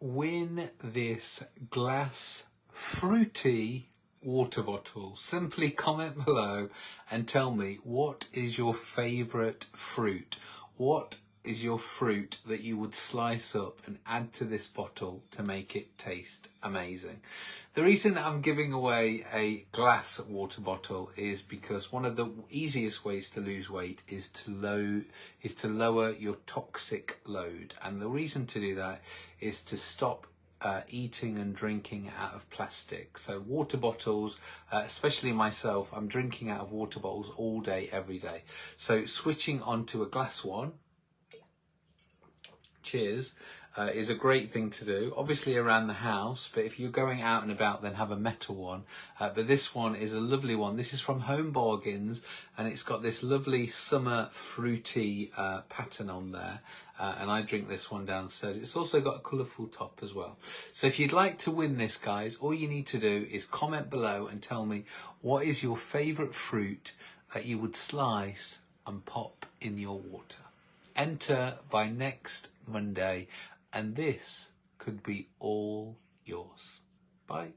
win this glass fruity water bottle. Simply comment below and tell me what is your favourite fruit? What is your fruit that you would slice up and add to this bottle to make it taste amazing. The reason I'm giving away a glass water bottle is because one of the easiest ways to lose weight is to low is to lower your toxic load and the reason to do that is to stop uh, eating and drinking out of plastic. So water bottles, uh, especially myself, I'm drinking out of water bottles all day, every day. So switching onto a glass one cheers uh, is a great thing to do. Obviously around the house but if you're going out and about then have a metal one. Uh, but this one is a lovely one. This is from home bargains and it's got this lovely summer fruity uh, pattern on there. Uh, and I drink this one downstairs. It's also got a colourful top as well. So if you'd like to win this guys all you need to do is comment below and tell me what is your favourite fruit that you would slice and pop in your water enter by next Monday and this could be all yours. Bye.